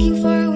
looking for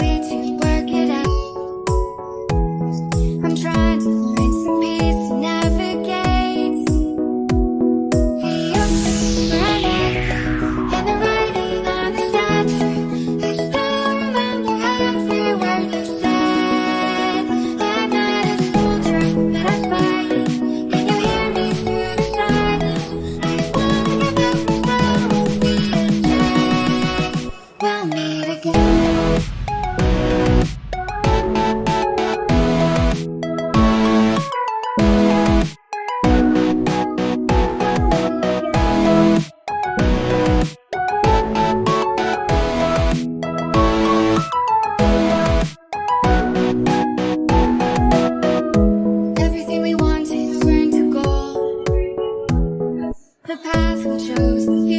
Path we chose, the